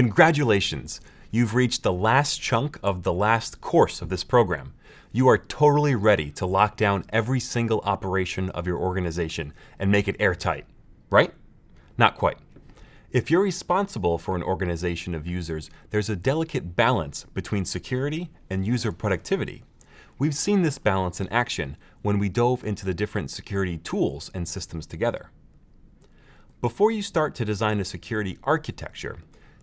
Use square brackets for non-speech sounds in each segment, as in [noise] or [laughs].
Congratulations! You've reached the last chunk of the last course of this program. You are totally ready to lock down every single operation of your organization and make it airtight, right? Not quite. If you're responsible for an organization of users, there's a delicate balance between security and user productivity. We've seen this balance in action when we dove into the different security tools and systems together. Before you start to design a security architecture,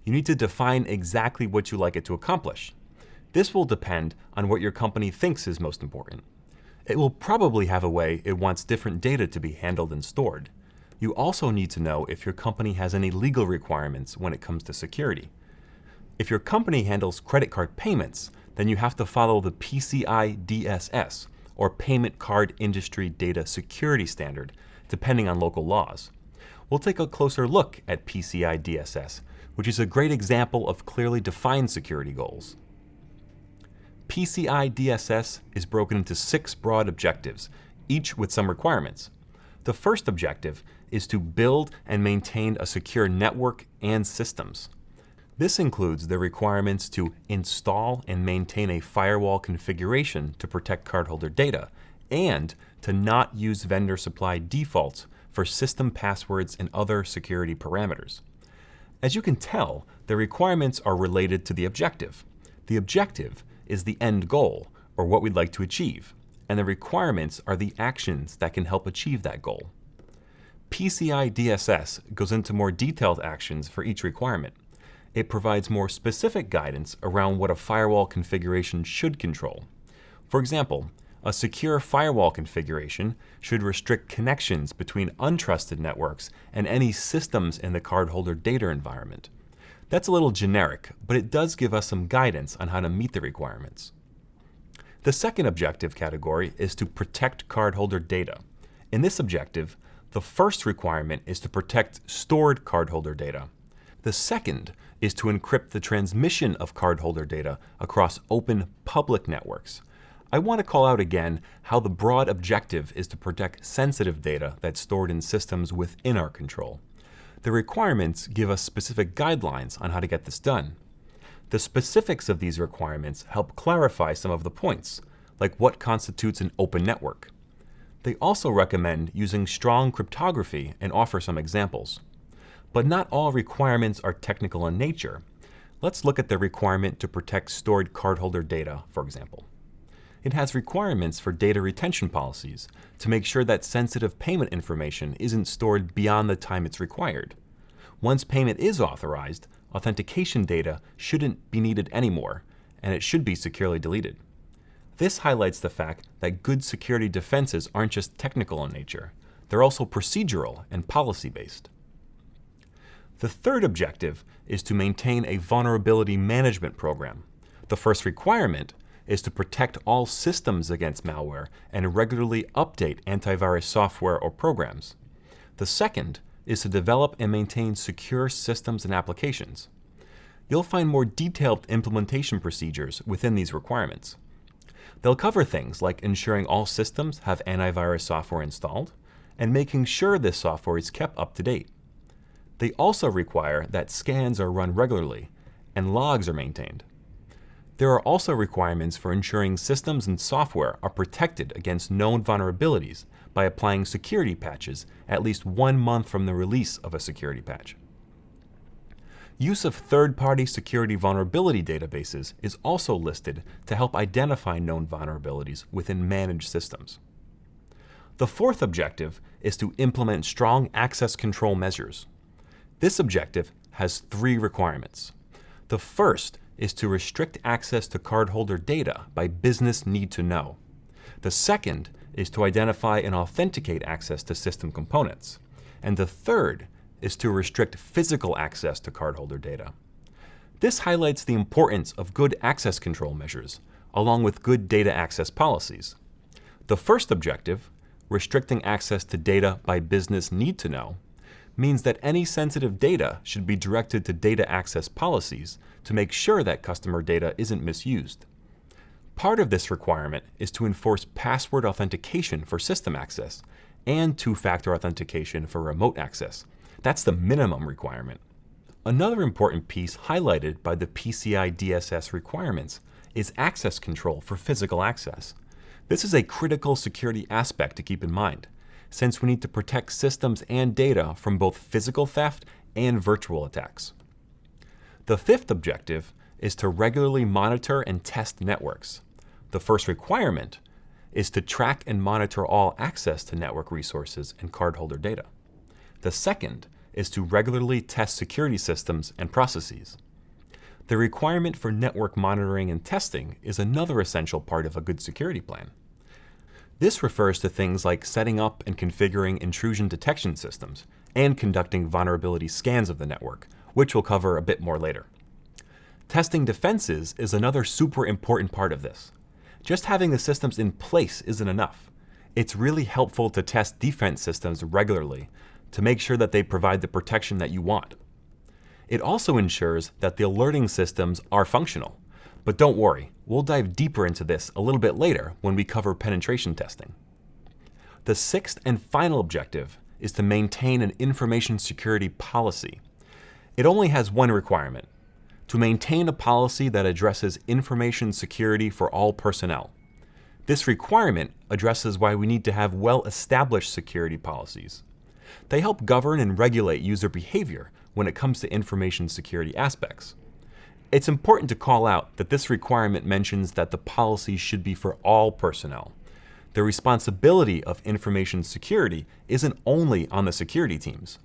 you need to define exactly what you like it to accomplish. This will depend on what your company thinks is most important. It will probably have a way it wants different data to be handled and stored. You also need to know if your company has any legal requirements when it comes to security. If your company handles credit card payments, then you have to follow the PCI DSS, or Payment Card Industry Data Security Standard, depending on local laws. We'll take a closer look at PCI DSS which is a great example of clearly defined security goals. PCI DSS is broken into six broad objectives, each with some requirements. The first objective is to build and maintain a secure network and systems. This includes the requirements to install and maintain a firewall configuration to protect cardholder data, and to not use vendor-supplied defaults for system passwords and other security parameters. As you can tell, the requirements are related to the objective. The objective is the end goal, or what we'd like to achieve, and the requirements are the actions that can help achieve that goal. PCI DSS goes into more detailed actions for each requirement. It provides more specific guidance around what a firewall configuration should control. For example, a secure firewall configuration should restrict connections between untrusted networks and any systems in the cardholder data environment. That's a little generic, but it does give us some guidance on how to meet the requirements. The second objective category is to protect cardholder data. In this objective, the first requirement is to protect stored cardholder data. The second is to encrypt the transmission of cardholder data across open public networks. I want to call out again how the broad objective is to protect sensitive data that's stored in systems within our control. The requirements give us specific guidelines on how to get this done. The specifics of these requirements help clarify some of the points, like what constitutes an open network. They also recommend using strong cryptography and offer some examples. But not all requirements are technical in nature. Let's look at the requirement to protect stored cardholder data, for example it has requirements for data retention policies to make sure that sensitive payment information isn't stored beyond the time it's required. Once payment is authorized, authentication data shouldn't be needed anymore, and it should be securely deleted. This highlights the fact that good security defenses aren't just technical in nature, they're also procedural and policy-based. The third objective is to maintain a vulnerability management program. The first requirement is to protect all systems against malware and regularly update antivirus software or programs. The second is to develop and maintain secure systems and applications. You'll find more detailed implementation procedures within these requirements. They'll cover things like ensuring all systems have antivirus software installed and making sure this software is kept up to date. They also require that scans are run regularly and logs are maintained. There are also requirements for ensuring systems and software are protected against known vulnerabilities by applying security patches at least one month from the release of a security patch. Use of third-party security vulnerability databases is also listed to help identify known vulnerabilities within managed systems. The fourth objective is to implement strong access control measures. This objective has three requirements. The first is to restrict access to cardholder data by business need to know. The second is to identify and authenticate access to system components. And the third is to restrict physical access to cardholder data. This highlights the importance of good access control measures, along with good data access policies. The first objective, restricting access to data by business need to know, means that any sensitive data should be directed to data access policies to make sure that customer data isn't misused. Part of this requirement is to enforce password authentication for system access and two-factor authentication for remote access. That's the minimum requirement. Another important piece highlighted by the PCI DSS requirements is access control for physical access. This is a critical security aspect to keep in mind, since we need to protect systems and data from both physical theft and virtual attacks. The fifth objective is to regularly monitor and test networks. The first requirement is to track and monitor all access to network resources and cardholder data. The second is to regularly test security systems and processes. The requirement for network monitoring and testing is another essential part of a good security plan. This refers to things like setting up and configuring intrusion detection systems and conducting vulnerability scans of the network, which we'll cover a bit more later. Testing defenses is another super important part of this. Just having the systems in place isn't enough. It's really helpful to test defense systems regularly to make sure that they provide the protection that you want. It also ensures that the alerting systems are functional. But don't worry, we'll dive deeper into this a little bit later when we cover penetration testing. The sixth and final objective is to maintain an information security policy. It only has one requirement, to maintain a policy that addresses information security for all personnel. This requirement addresses why we need to have well-established security policies. They help govern and regulate user behavior when it comes to information security aspects. It's important to call out that this requirement mentions that the policy should be for all personnel. The responsibility of information security isn't only on the security teams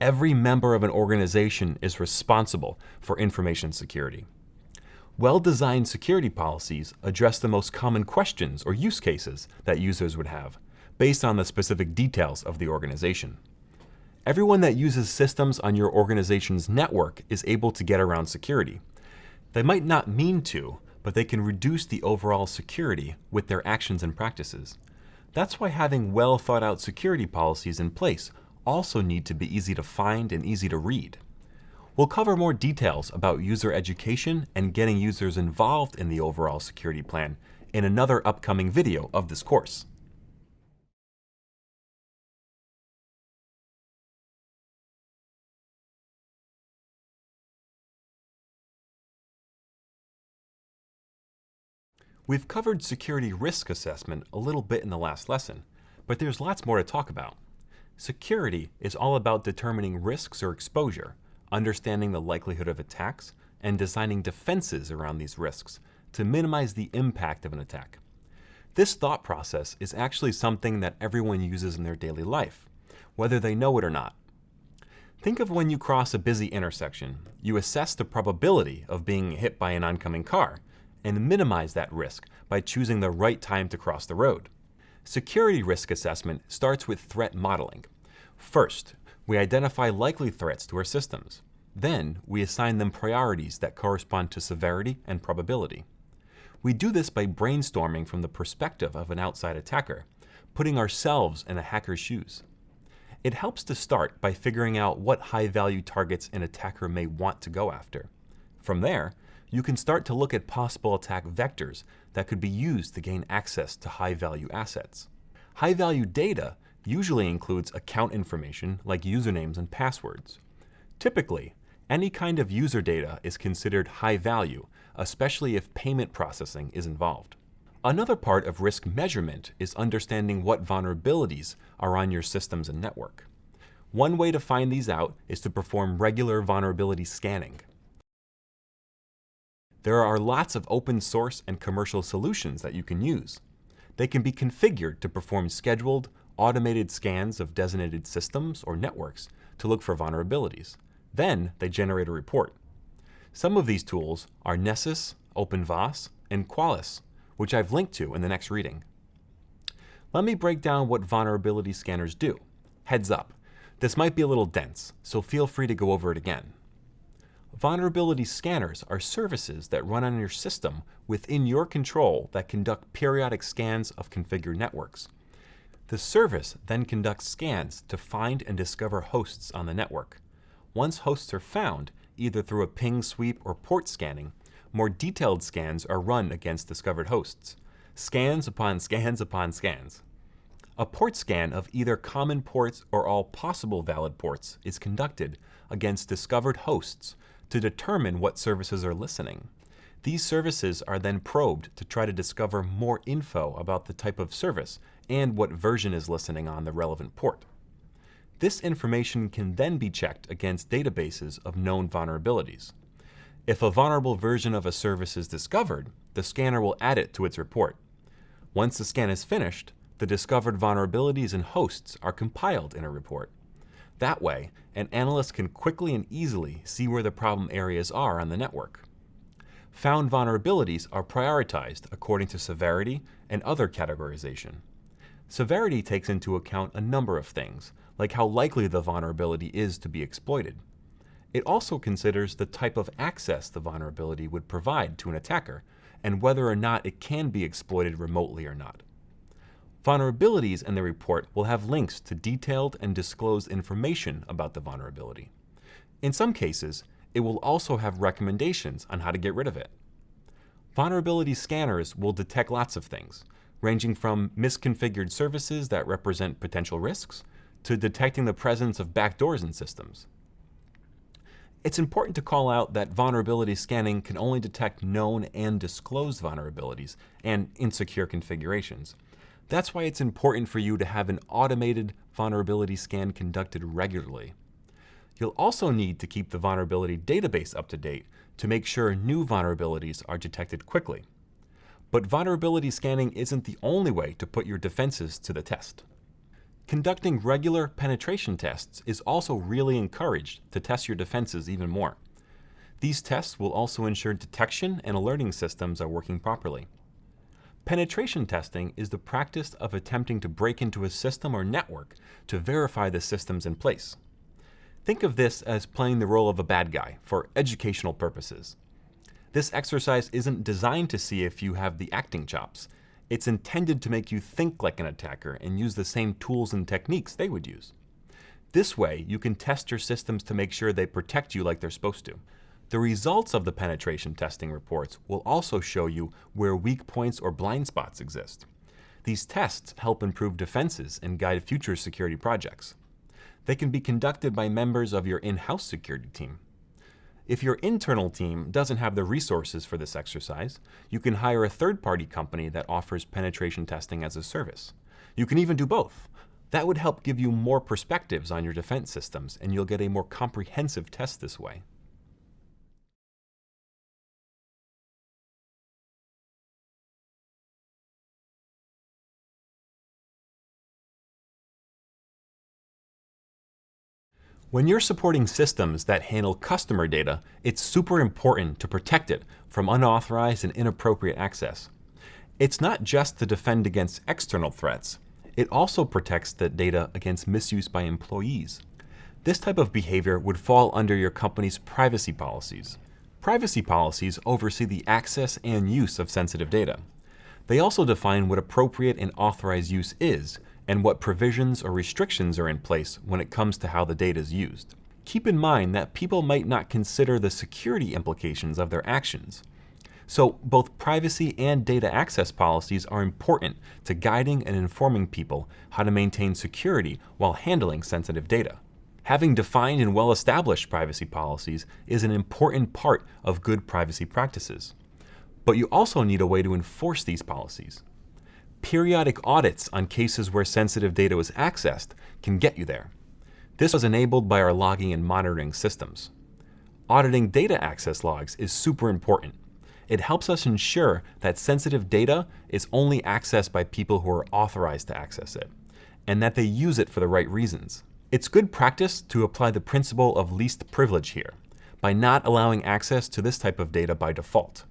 every member of an organization is responsible for information security. Well-designed security policies address the most common questions or use cases that users would have, based on the specific details of the organization. Everyone that uses systems on your organization's network is able to get around security. They might not mean to, but they can reduce the overall security with their actions and practices. That's why having well thought out security policies in place also need to be easy to find and easy to read. We'll cover more details about user education and getting users involved in the overall security plan in another upcoming video of this course. We've covered security risk assessment a little bit in the last lesson, but there's lots more to talk about. Security is all about determining risks or exposure, understanding the likelihood of attacks, and designing defenses around these risks to minimize the impact of an attack. This thought process is actually something that everyone uses in their daily life, whether they know it or not. Think of when you cross a busy intersection. You assess the probability of being hit by an oncoming car and minimize that risk by choosing the right time to cross the road. Security risk assessment starts with threat modeling. First, we identify likely threats to our systems. Then, we assign them priorities that correspond to severity and probability. We do this by brainstorming from the perspective of an outside attacker, putting ourselves in a hacker's shoes. It helps to start by figuring out what high-value targets an attacker may want to go after. From there, you can start to look at possible attack vectors that could be used to gain access to high-value assets. High-value data usually includes account information like usernames and passwords. Typically, any kind of user data is considered high value, especially if payment processing is involved. Another part of risk measurement is understanding what vulnerabilities are on your systems and network. One way to find these out is to perform regular vulnerability scanning. There are lots of open source and commercial solutions that you can use. They can be configured to perform scheduled, automated scans of designated systems or networks to look for vulnerabilities. Then they generate a report. Some of these tools are Nessus, OpenVAS, and Qualys, which I've linked to in the next reading. Let me break down what vulnerability scanners do. Heads up, this might be a little dense, so feel free to go over it again. Vulnerability scanners are services that run on your system within your control that conduct periodic scans of configured networks. The service then conducts scans to find and discover hosts on the network. Once hosts are found, either through a ping sweep or port scanning, more detailed scans are run against discovered hosts. Scans upon scans upon scans. A port scan of either common ports or all possible valid ports is conducted against discovered hosts to determine what services are listening. These services are then probed to try to discover more info about the type of service and what version is listening on the relevant port. This information can then be checked against databases of known vulnerabilities. If a vulnerable version of a service is discovered, the scanner will add it to its report. Once the scan is finished, the discovered vulnerabilities and hosts are compiled in a report. That way, an analyst can quickly and easily see where the problem areas are on the network. Found vulnerabilities are prioritized according to severity and other categorization. Severity takes into account a number of things, like how likely the vulnerability is to be exploited. It also considers the type of access the vulnerability would provide to an attacker, and whether or not it can be exploited remotely or not. Vulnerabilities in the report will have links to detailed and disclosed information about the vulnerability. In some cases, it will also have recommendations on how to get rid of it. Vulnerability scanners will detect lots of things, ranging from misconfigured services that represent potential risks to detecting the presence of backdoors in systems. It's important to call out that vulnerability scanning can only detect known and disclosed vulnerabilities and insecure configurations. That's why it's important for you to have an automated vulnerability scan conducted regularly. You'll also need to keep the vulnerability database up to date to make sure new vulnerabilities are detected quickly. But vulnerability scanning isn't the only way to put your defenses to the test. Conducting regular penetration tests is also really encouraged to test your defenses even more. These tests will also ensure detection and alerting systems are working properly. Penetration testing is the practice of attempting to break into a system or network to verify the systems in place. Think of this as playing the role of a bad guy for educational purposes. This exercise isn't designed to see if you have the acting chops. It's intended to make you think like an attacker and use the same tools and techniques they would use. This way, you can test your systems to make sure they protect you like they're supposed to. The results of the penetration testing reports will also show you where weak points or blind spots exist. These tests help improve defenses and guide future security projects. They can be conducted by members of your in-house security team. If your internal team doesn't have the resources for this exercise, you can hire a third-party company that offers penetration testing as a service. You can even do both. That would help give you more perspectives on your defense systems, and you'll get a more comprehensive test this way. When you're supporting systems that handle customer data, it's super important to protect it from unauthorized and inappropriate access. It's not just to defend against external threats, it also protects the data against misuse by employees. This type of behavior would fall under your company's privacy policies. Privacy policies oversee the access and use of sensitive data. They also define what appropriate and authorized use is, and what provisions or restrictions are in place when it comes to how the data is used. Keep in mind that people might not consider the security implications of their actions. So both privacy and data access policies are important to guiding and informing people how to maintain security while handling sensitive data. Having defined and well-established privacy policies is an important part of good privacy practices. But you also need a way to enforce these policies. Periodic audits on cases where sensitive data was accessed can get you there. This was enabled by our logging and monitoring systems. Auditing data access logs is super important. It helps us ensure that sensitive data is only accessed by people who are authorized to access it, and that they use it for the right reasons. It's good practice to apply the principle of least privilege here, by not allowing access to this type of data by default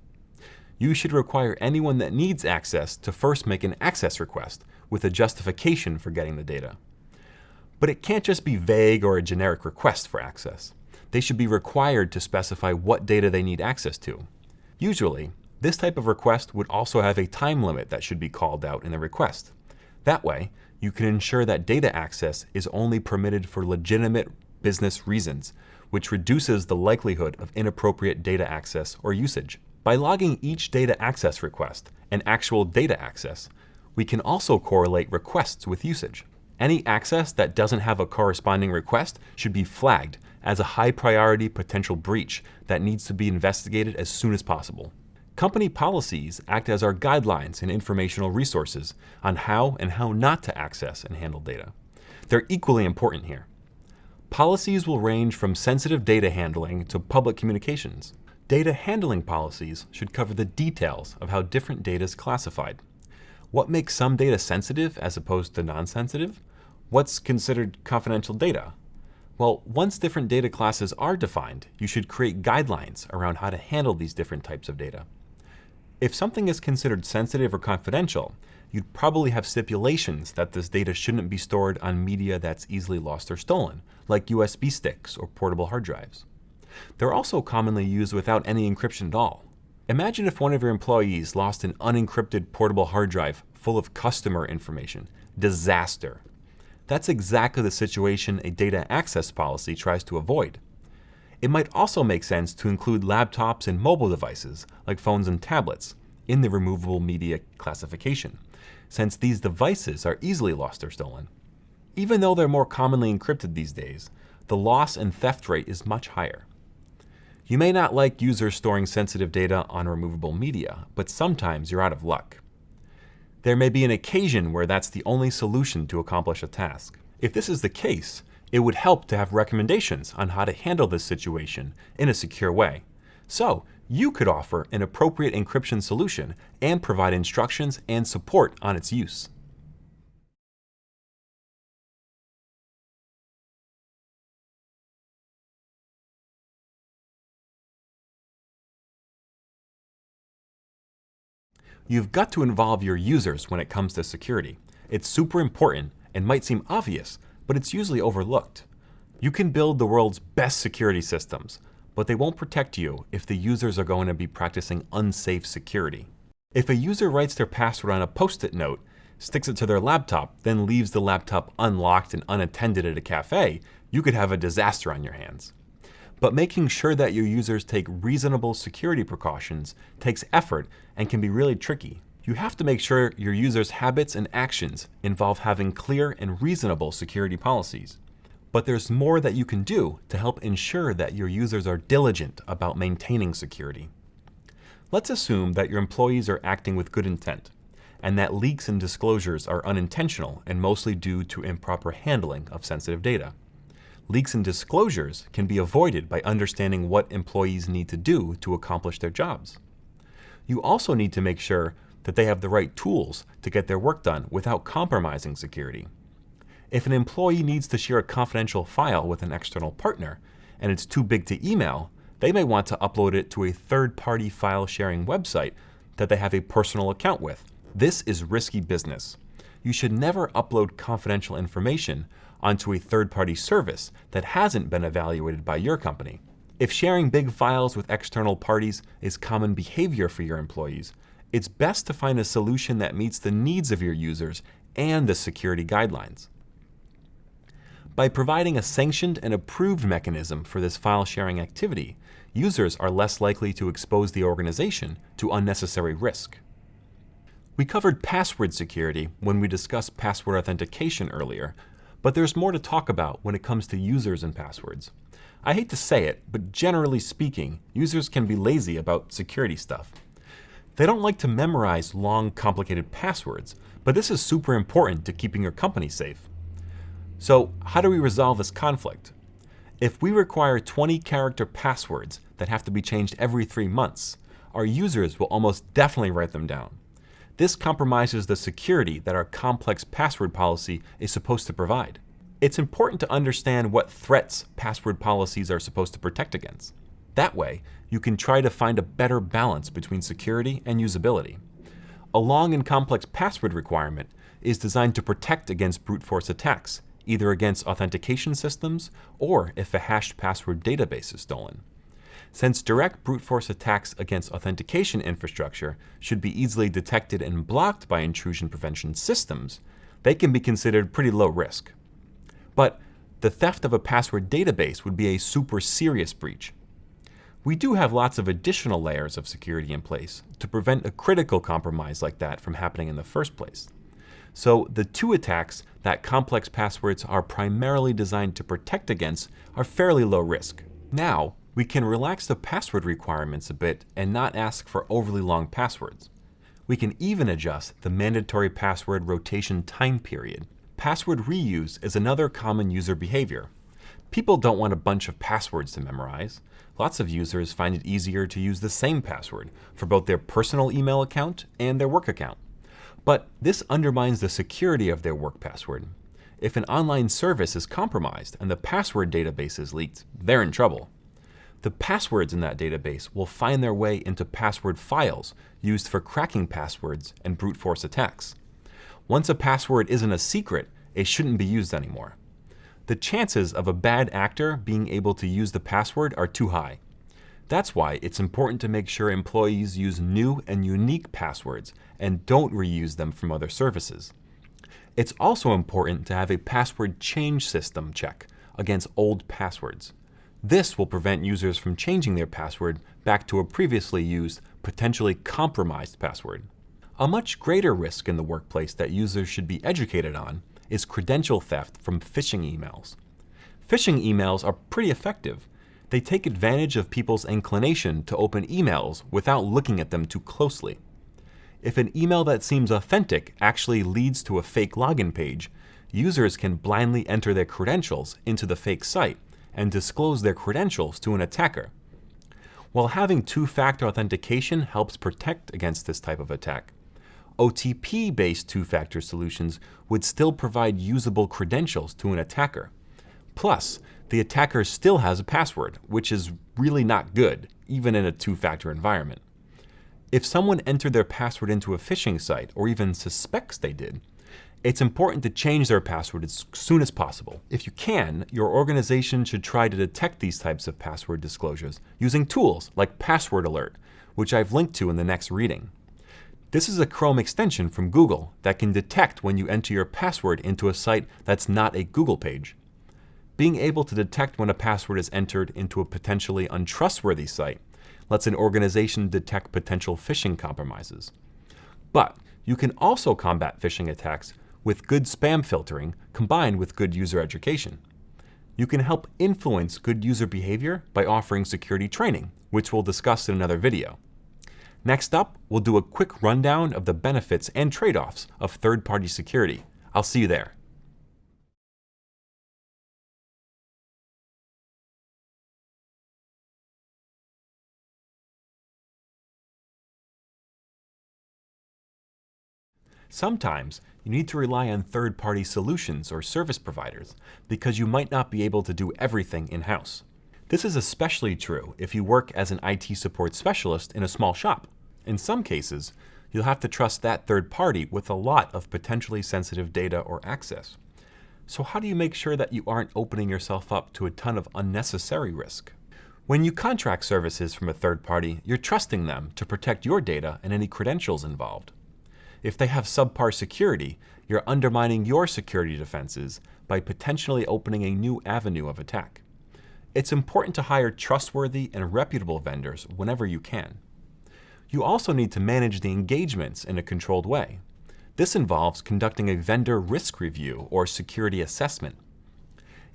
you should require anyone that needs access to first make an access request with a justification for getting the data. But it can't just be vague or a generic request for access. They should be required to specify what data they need access to. Usually, this type of request would also have a time limit that should be called out in the request. That way, you can ensure that data access is only permitted for legitimate business reasons, which reduces the likelihood of inappropriate data access or usage. By logging each data access request and actual data access, We can also correlate requests with usage. Any access that doesn't have a corresponding request should be flagged as a high priority potential breach that needs to be investigated as soon as possible. Company policies act as our guidelines and informational resources on how and how not to access and handle data. They're equally important here. Policies will range from sensitive data handling to public communications. Data handling policies should cover the details of how different data is classified. What makes some data sensitive as opposed to non-sensitive? What's considered confidential data? Well, once different data classes are defined, you should create guidelines around how to handle these different types of data. If something is considered sensitive or confidential, you'd probably have stipulations that this data shouldn't be stored on media that's easily lost or stolen, like USB sticks or portable hard drives. They're also commonly used without any encryption at all. Imagine if one of your employees lost an unencrypted portable hard drive full of customer information. Disaster. That's exactly the situation a data access policy tries to avoid. It might also make sense to include laptops and mobile devices, like phones and tablets, in the removable media classification, since these devices are easily lost or stolen. Even though they're more commonly encrypted these days, the loss and theft rate is much higher. You may not like users storing sensitive data on removable media, but sometimes you're out of luck. There may be an occasion where that's the only solution to accomplish a task. If this is the case, it would help to have recommendations on how to handle this situation in a secure way. So you could offer an appropriate encryption solution and provide instructions and support on its use. You've got to involve your users when it comes to security. It's super important and might seem obvious, but it's usually overlooked. You can build the world's best security systems, but they won't protect you if the users are going to be practicing unsafe security. If a user writes their password on a post-it note, sticks it to their laptop, then leaves the laptop unlocked and unattended at a cafe, you could have a disaster on your hands. But making sure that your users take reasonable security precautions takes effort and can be really tricky. You have to make sure your users' habits and actions involve having clear and reasonable security policies. But there's more that you can do to help ensure that your users are diligent about maintaining security. Let's assume that your employees are acting with good intent, and that leaks and disclosures are unintentional and mostly due to improper handling of sensitive data. Leaks and disclosures can be avoided by understanding what employees need to do to accomplish their jobs. You also need to make sure that they have the right tools to get their work done without compromising security. If an employee needs to share a confidential file with an external partner and it's too big to email, they may want to upload it to a third-party file sharing website that they have a personal account with. This is risky business. You should never upload confidential information onto a third-party service that hasn't been evaluated by your company. If sharing big files with external parties is common behavior for your employees, it's best to find a solution that meets the needs of your users and the security guidelines. By providing a sanctioned and approved mechanism for this file sharing activity, users are less likely to expose the organization to unnecessary risk. We covered password security when we discussed password authentication earlier, but there's more to talk about when it comes to users and passwords. I hate to say it, but generally speaking, users can be lazy about security stuff. They don't like to memorize long, complicated passwords, but this is super important to keeping your company safe. So how do we resolve this conflict? If we require 20 character passwords that have to be changed every three months, our users will almost definitely write them down. This compromises the security that our complex password policy is supposed to provide. It's important to understand what threats password policies are supposed to protect against. That way, you can try to find a better balance between security and usability. A long and complex password requirement is designed to protect against brute force attacks, either against authentication systems or if a hashed password database is stolen. Since direct brute force attacks against authentication infrastructure should be easily detected and blocked by intrusion prevention systems, they can be considered pretty low risk. But the theft of a password database would be a super serious breach, we do have lots of additional layers of security in place to prevent a critical compromise like that from happening in the first place. So the two attacks that complex passwords are primarily designed to protect against are fairly low risk. Now, we can relax the password requirements a bit and not ask for overly long passwords. We can even adjust the mandatory password rotation time period. Password reuse is another common user behavior. People don't want a bunch of passwords to memorize. Lots of users find it easier to use the same password for both their personal email account and their work account. But this undermines the security of their work password. If an online service is compromised and the password database is leaked, they're in trouble. The passwords in that database will find their way into password files used for cracking passwords and brute force attacks. Once a password isn't a secret, it shouldn't be used anymore. The chances of a bad actor being able to use the password are too high. That's why it's important to make sure employees use new and unique passwords and don't reuse them from other services. It's also important to have a password change system check against old passwords. This will prevent users from changing their password back to a previously used, potentially compromised password. A much greater risk in the workplace that users should be educated on is credential theft from phishing emails. Phishing emails are pretty effective. They take advantage of people's inclination to open emails without looking at them too closely. If an email that seems authentic actually leads to a fake login page, users can blindly enter their credentials into the fake site and disclose their credentials to an attacker. While having two-factor authentication helps protect against this type of attack, OTP-based two-factor solutions would still provide usable credentials to an attacker. Plus, the attacker still has a password, which is really not good, even in a two-factor environment. If someone entered their password into a phishing site, or even suspects they did, it's important to change their password as soon as possible. If you can, your organization should try to detect these types of password disclosures using tools like Password Alert, which I've linked to in the next reading. This is a Chrome extension from Google that can detect when you enter your password into a site that's not a Google page. Being able to detect when a password is entered into a potentially untrustworthy site lets an organization detect potential phishing compromises. But you can also combat phishing attacks with good spam filtering combined with good user education. You can help influence good user behavior by offering security training, which we'll discuss in another video. Next up, we'll do a quick rundown of the benefits and trade-offs of third-party security. I'll see you there. Sometimes you need to rely on third-party solutions or service providers because you might not be able to do everything in-house. This is especially true if you work as an IT support specialist in a small shop. In some cases, you'll have to trust that third party with a lot of potentially sensitive data or access. So how do you make sure that you aren't opening yourself up to a ton of unnecessary risk? When you contract services from a third party, you're trusting them to protect your data and any credentials involved. If they have subpar security, you're undermining your security defenses by potentially opening a new avenue of attack. It's important to hire trustworthy and reputable vendors whenever you can. You also need to manage the engagements in a controlled way. This involves conducting a vendor risk review or security assessment.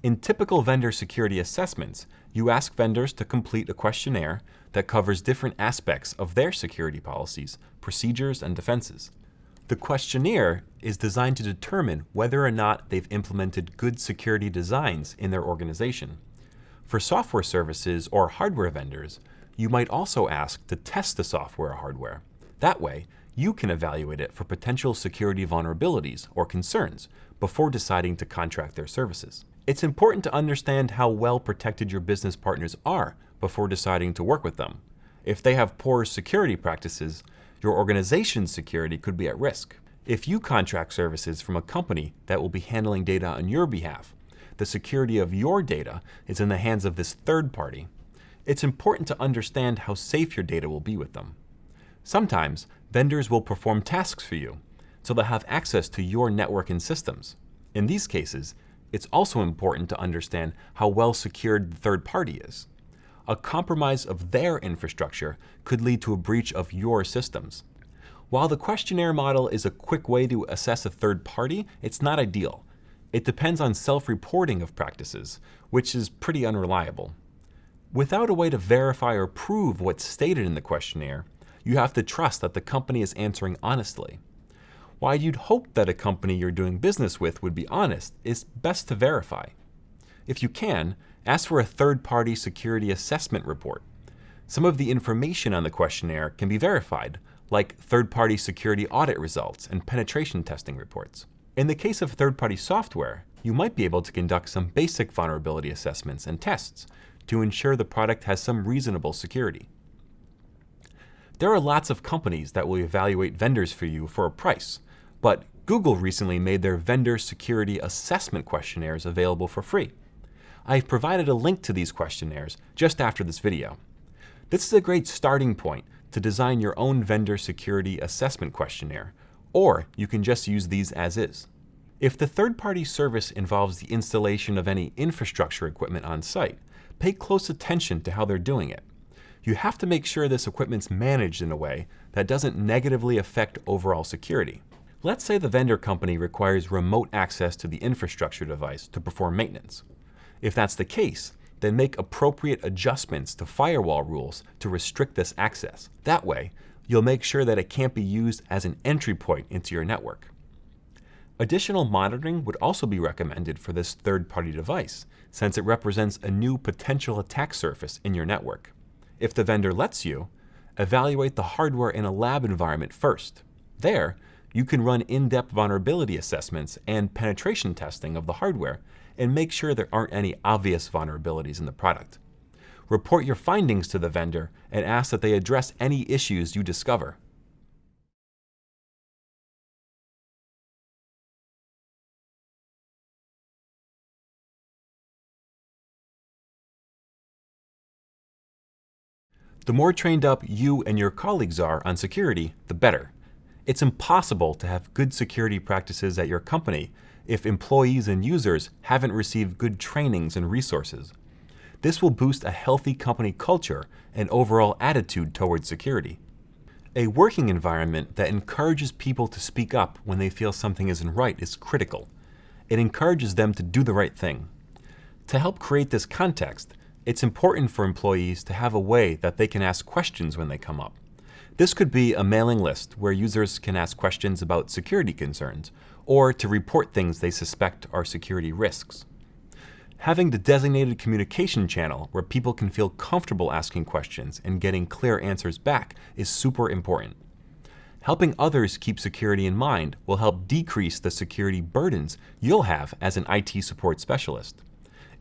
In typical vendor security assessments, you ask vendors to complete a questionnaire that covers different aspects of their security policies, procedures, and defenses. The questionnaire is designed to determine whether or not they've implemented good security designs in their organization. For software services or hardware vendors, you might also ask to test the software or hardware. That way, you can evaluate it for potential security vulnerabilities or concerns before deciding to contract their services. It's important to understand how well protected your business partners are before deciding to work with them. If they have poor security practices, your organization's security could be at risk. If you contract services from a company that will be handling data on your behalf, the security of your data is in the hands of this third party. It's important to understand how safe your data will be with them. Sometimes, vendors will perform tasks for you, so they'll have access to your network and systems. In these cases, it's also important to understand how well secured the third party is a compromise of their infrastructure could lead to a breach of your systems. While the questionnaire model is a quick way to assess a third party, it's not ideal. It depends on self-reporting of practices, which is pretty unreliable. Without a way to verify or prove what's stated in the questionnaire, you have to trust that the company is answering honestly. While you'd hope that a company you're doing business with would be honest, it's best to verify. If you can, ask for a third-party security assessment report. Some of the information on the questionnaire can be verified, like third-party security audit results and penetration testing reports. In the case of third-party software, you might be able to conduct some basic vulnerability assessments and tests to ensure the product has some reasonable security. There are lots of companies that will evaluate vendors for you for a price, but Google recently made their vendor security assessment questionnaires available for free. I've provided a link to these questionnaires just after this video. This is a great starting point to design your own vendor security assessment questionnaire, or you can just use these as is. If the third-party service involves the installation of any infrastructure equipment on site, pay close attention to how they're doing it. You have to make sure this equipment's managed in a way that doesn't negatively affect overall security. Let's say the vendor company requires remote access to the infrastructure device to perform maintenance. If that's the case, then make appropriate adjustments to firewall rules to restrict this access. That way, you'll make sure that it can't be used as an entry point into your network. Additional monitoring would also be recommended for this third-party device, since it represents a new potential attack surface in your network. If the vendor lets you, evaluate the hardware in a lab environment first. There, you can run in-depth vulnerability assessments and penetration testing of the hardware and make sure there aren't any obvious vulnerabilities in the product. Report your findings to the vendor and ask that they address any issues you discover. The more trained up you and your colleagues are on security, the better. It's impossible to have good security practices at your company if employees and users haven't received good trainings and resources. This will boost a healthy company culture and overall attitude towards security. A working environment that encourages people to speak up when they feel something isn't right is critical. It encourages them to do the right thing. To help create this context, it's important for employees to have a way that they can ask questions when they come up. This could be a mailing list where users can ask questions about security concerns or to report things they suspect are security risks. Having the designated communication channel where people can feel comfortable asking questions and getting clear answers back is super important. Helping others keep security in mind will help decrease the security burdens you'll have as an IT support specialist.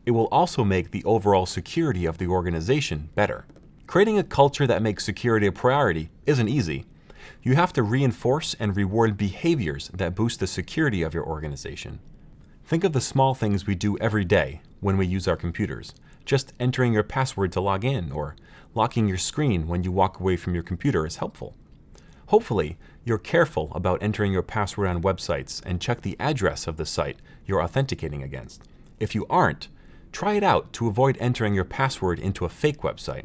It will also make the overall security of the organization better. Creating a culture that makes security a priority isn't easy. You have to reinforce and reward behaviors that boost the security of your organization. Think of the small things we do every day when we use our computers. Just entering your password to log in or locking your screen when you walk away from your computer is helpful. Hopefully, you're careful about entering your password on websites and check the address of the site you're authenticating against. If you aren't, try it out to avoid entering your password into a fake website.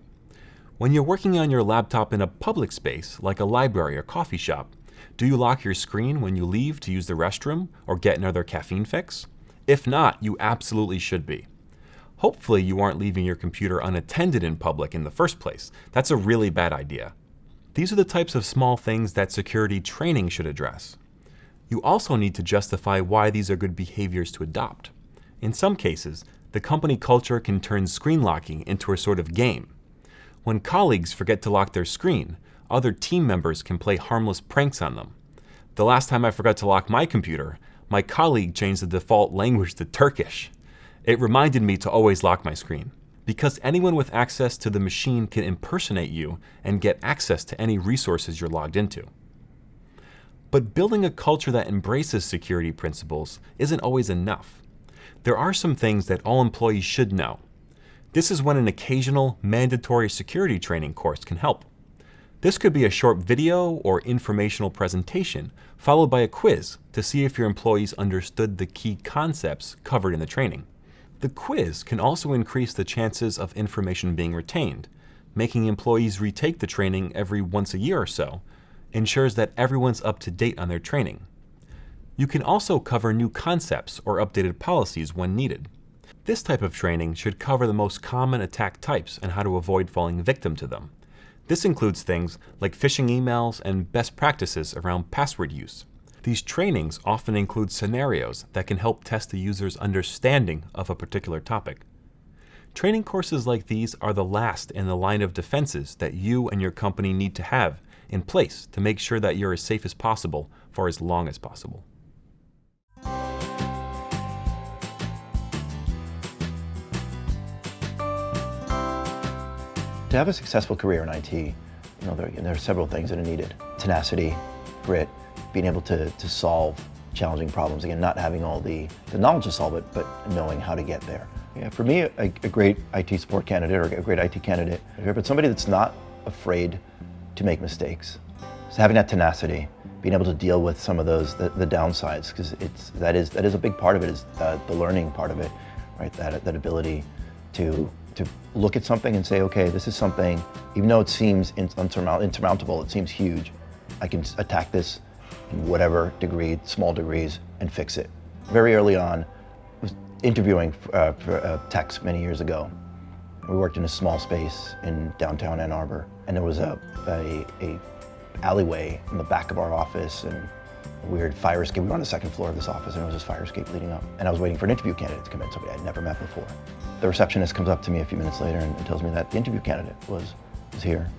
When you're working on your laptop in a public space, like a library or coffee shop, do you lock your screen when you leave to use the restroom or get another caffeine fix? If not, you absolutely should be. Hopefully you aren't leaving your computer unattended in public in the first place. That's a really bad idea. These are the types of small things that security training should address. You also need to justify why these are good behaviors to adopt. In some cases, the company culture can turn screen locking into a sort of game. When colleagues forget to lock their screen, other team members can play harmless pranks on them. The last time I forgot to lock my computer, my colleague changed the default language to Turkish. It reminded me to always lock my screen. Because anyone with access to the machine can impersonate you and get access to any resources you're logged into. But building a culture that embraces security principles isn't always enough. There are some things that all employees should know, this is when an occasional mandatory security training course can help. This could be a short video or informational presentation, followed by a quiz to see if your employees understood the key concepts covered in the training. The quiz can also increase the chances of information being retained, making employees retake the training every once a year or so, ensures that everyone's up to date on their training. You can also cover new concepts or updated policies when needed. This type of training should cover the most common attack types and how to avoid falling victim to them. This includes things like phishing emails and best practices around password use. These trainings often include scenarios that can help test the user's understanding of a particular topic. Training courses like these are the last in the line of defenses that you and your company need to have in place to make sure that you're as safe as possible for as long as possible. To have a successful career in IT, you know, there, there, are several things that are needed. Tenacity, grit, being able to, to solve challenging problems. Again, not having all the, the knowledge to solve it, but knowing how to get there. Yeah, for me, a, a great IT support candidate or a great IT candidate, but somebody that's not afraid to make mistakes. So having that tenacity, being able to deal with some of those, the, the downsides, because it's, that is, that is a big part of it, is uh, the learning part of it, right? That, that ability to to look at something and say, okay, this is something, even though it seems insurmountable, it seems huge, I can attack this in whatever degree, small degrees, and fix it. Very early on, was interviewing uh, for uh, techs many years ago. We worked in a small space in downtown Ann Arbor, and there was a, a, a alleyway in the back of our office, and weird fire escape. We were on the second floor of this office, and it was this fire escape leading up. And I was waiting for an interview candidate to come in, somebody I'd never met before. The receptionist comes up to me a few minutes later and, and tells me that the interview candidate was, was here.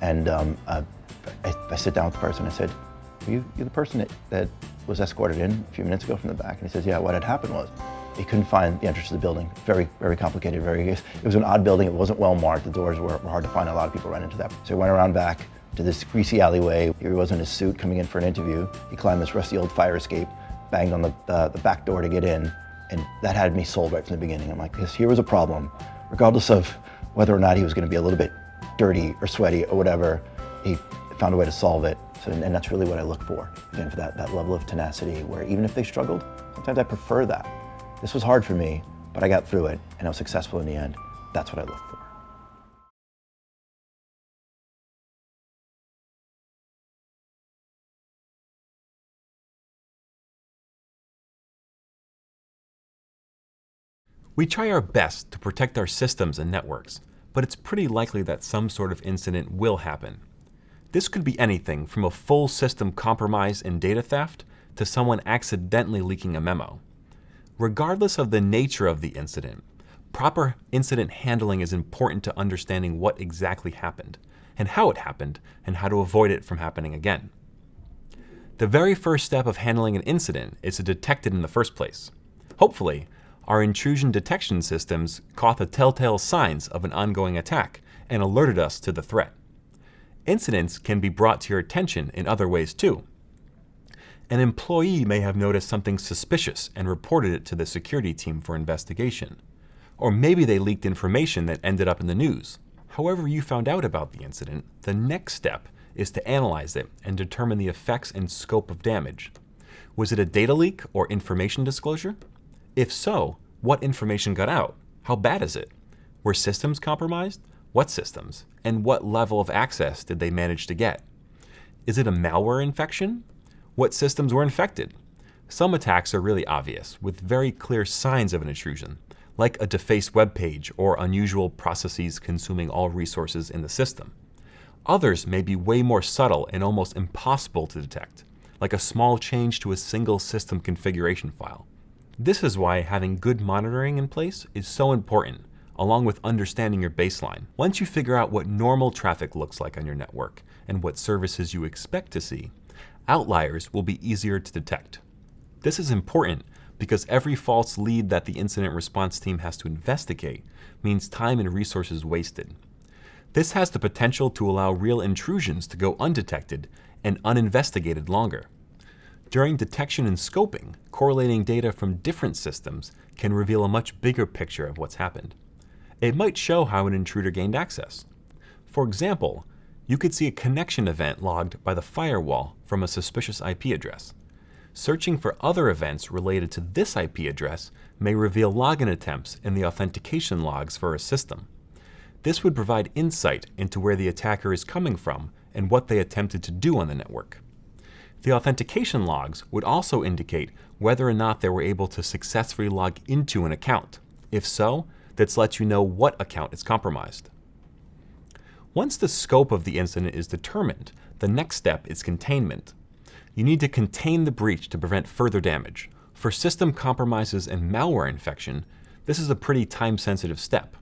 And um, I, I, sit down with the person and I said, you, you the person that, that was escorted in a few minutes ago from the back? And he says, yeah, what had happened was he couldn't find the entrance to the building. Very, very complicated, very, it was an odd building. It wasn't well marked. The doors were, were hard to find. A lot of people ran into that. So he went around back to this greasy alleyway. Here he was in his suit coming in for an interview. He climbed this rusty old fire escape, banged on the, uh, the back door to get in, and that had me sold right from the beginning. I'm like, this here was a problem. Regardless of whether or not he was going to be a little bit dirty or sweaty or whatever, he found a way to solve it. So, and that's really what I look for, again, for that, that level of tenacity where even if they struggled, sometimes I prefer that. This was hard for me, but I got through it and I was successful in the end. That's what I look for. We try our best to protect our systems and networks, but it's pretty likely that some sort of incident will happen. This could be anything from a full system compromise and data theft to someone accidentally leaking a memo. Regardless of the nature of the incident, proper incident handling is important to understanding what exactly happened, and how it happened, and how to avoid it from happening again. The very first step of handling an incident is to detect it in the first place. Hopefully, our intrusion detection systems caught the telltale signs of an ongoing attack and alerted us to the threat. Incidents can be brought to your attention in other ways too. An employee may have noticed something suspicious and reported it to the security team for investigation. Or maybe they leaked information that ended up in the news. However you found out about the incident, the next step is to analyze it and determine the effects and scope of damage. Was it a data leak or information disclosure? If so, what information got out? How bad is it? Were systems compromised? What systems? And what level of access did they manage to get? Is it a malware infection? What systems were infected? Some attacks are really obvious, with very clear signs of an intrusion, like a defaced web page or unusual processes consuming all resources in the system. Others may be way more subtle and almost impossible to detect, like a small change to a single system configuration file. This is why having good monitoring in place is so important, along with understanding your baseline. Once you figure out what normal traffic looks like on your network and what services you expect to see, outliers will be easier to detect. This is important because every false lead that the incident response team has to investigate means time and resources wasted. This has the potential to allow real intrusions to go undetected and uninvestigated longer. During detection and scoping, correlating data from different systems can reveal a much bigger picture of what's happened. It might show how an intruder gained access. For example, you could see a connection event logged by the firewall from a suspicious IP address. Searching for other events related to this IP address may reveal login attempts in the authentication logs for a system. This would provide insight into where the attacker is coming from and what they attempted to do on the network. The authentication logs would also indicate whether or not they were able to successfully log into an account. If so, this lets you know what account is compromised. Once the scope of the incident is determined, the next step is containment. You need to contain the breach to prevent further damage. For system compromises and malware infection, this is a pretty time-sensitive step.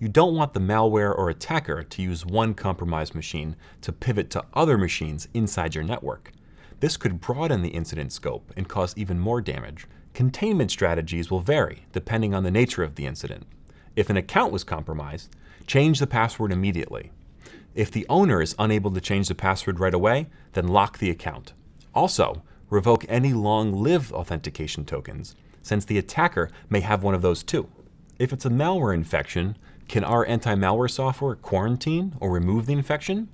You don't want the malware or attacker to use one compromised machine to pivot to other machines inside your network. This could broaden the incident scope and cause even more damage. Containment strategies will vary depending on the nature of the incident. If an account was compromised, change the password immediately. If the owner is unable to change the password right away, then lock the account. Also, revoke any long-lived authentication tokens, since the attacker may have one of those too. If it's a malware infection, can our anti-malware software quarantine or remove the infection?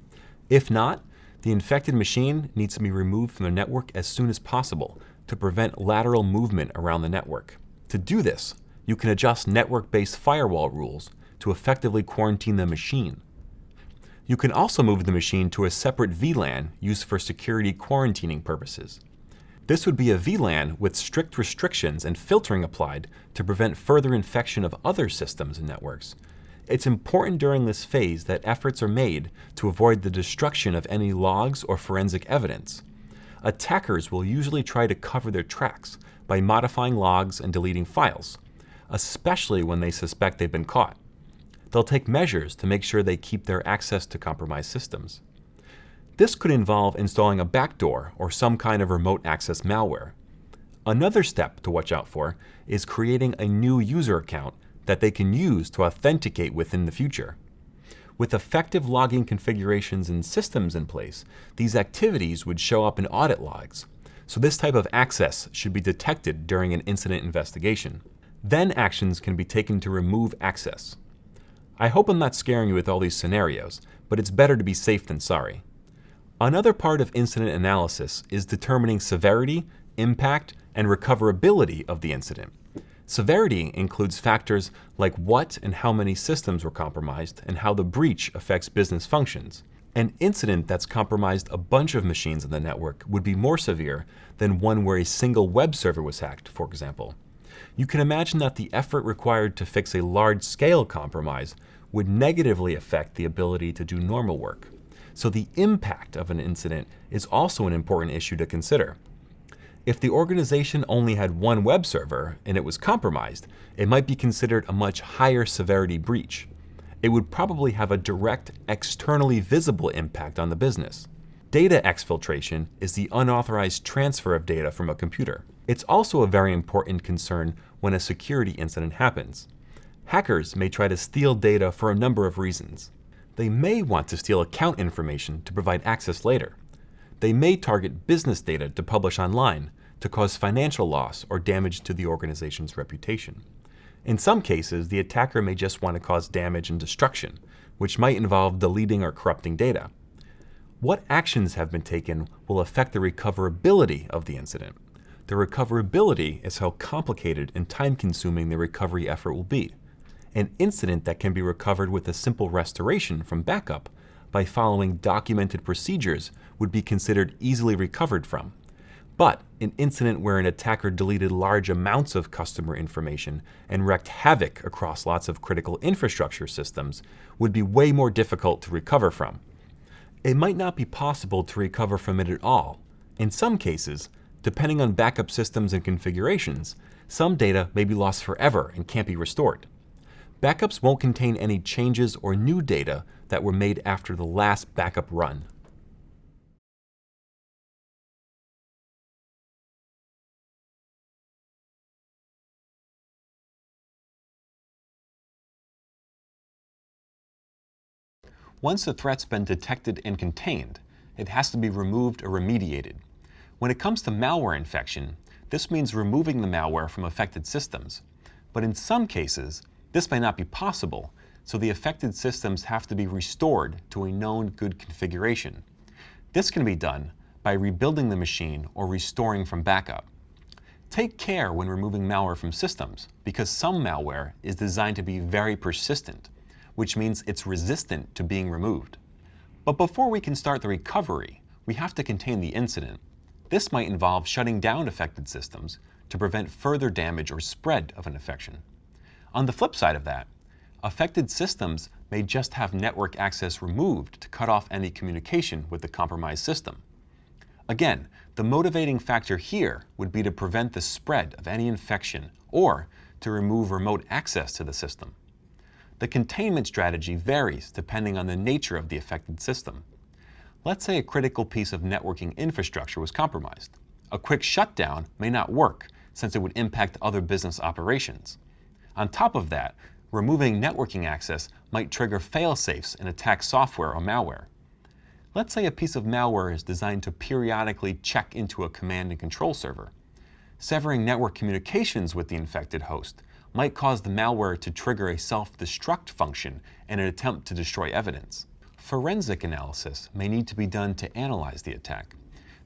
If not, the infected machine needs to be removed from the network as soon as possible to prevent lateral movement around the network. To do this, you can adjust network-based firewall rules to effectively quarantine the machine. You can also move the machine to a separate VLAN used for security quarantining purposes. This would be a VLAN with strict restrictions and filtering applied to prevent further infection of other systems and networks, it's important during this phase that efforts are made to avoid the destruction of any logs or forensic evidence. Attackers will usually try to cover their tracks by modifying logs and deleting files, especially when they suspect they've been caught. They'll take measures to make sure they keep their access to compromised systems. This could involve installing a backdoor or some kind of remote access malware. Another step to watch out for is creating a new user account that they can use to authenticate with in the future. With effective logging configurations and systems in place, these activities would show up in audit logs. So this type of access should be detected during an incident investigation. Then actions can be taken to remove access. I hope I'm not scaring you with all these scenarios, but it's better to be safe than sorry. Another part of incident analysis is determining severity, impact, and recoverability of the incident. Severity includes factors like what and how many systems were compromised and how the breach affects business functions. An incident that's compromised a bunch of machines in the network would be more severe than one where a single web server was hacked, for example. You can imagine that the effort required to fix a large-scale compromise would negatively affect the ability to do normal work. So the impact of an incident is also an important issue to consider. If the organization only had one web server and it was compromised, it might be considered a much higher severity breach. It would probably have a direct, externally visible impact on the business. Data exfiltration is the unauthorized transfer of data from a computer. It's also a very important concern when a security incident happens. Hackers may try to steal data for a number of reasons. They may want to steal account information to provide access later. They may target business data to publish online, to cause financial loss or damage to the organization's reputation. In some cases, the attacker may just want to cause damage and destruction, which might involve deleting or corrupting data. What actions have been taken will affect the recoverability of the incident. The recoverability is how complicated and time-consuming the recovery effort will be. An incident that can be recovered with a simple restoration from backup by following documented procedures would be considered easily recovered from. But an incident where an attacker deleted large amounts of customer information and wreaked havoc across lots of critical infrastructure systems would be way more difficult to recover from. It might not be possible to recover from it at all. In some cases, depending on backup systems and configurations, some data may be lost forever and can't be restored. Backups won't contain any changes or new data that were made after the last backup run. Once a threat's been detected and contained, it has to be removed or remediated. When it comes to malware infection, this means removing the malware from affected systems. But in some cases, this may not be possible, so the affected systems have to be restored to a known good configuration. This can be done by rebuilding the machine or restoring from backup. Take care when removing malware from systems, because some malware is designed to be very persistent which means it's resistant to being removed. But before we can start the recovery, we have to contain the incident. This might involve shutting down affected systems to prevent further damage or spread of an infection. On the flip side of that, affected systems may just have network access removed to cut off any communication with the compromised system. Again, the motivating factor here would be to prevent the spread of any infection or to remove remote access to the system. The containment strategy varies depending on the nature of the affected system. Let's say a critical piece of networking infrastructure was compromised. A quick shutdown may not work since it would impact other business operations. On top of that, removing networking access might trigger fail-safes in attack software or malware. Let's say a piece of malware is designed to periodically check into a command and control server. Severing network communications with the infected host might cause the malware to trigger a self-destruct function in an attempt to destroy evidence. Forensic analysis may need to be done to analyze the attack.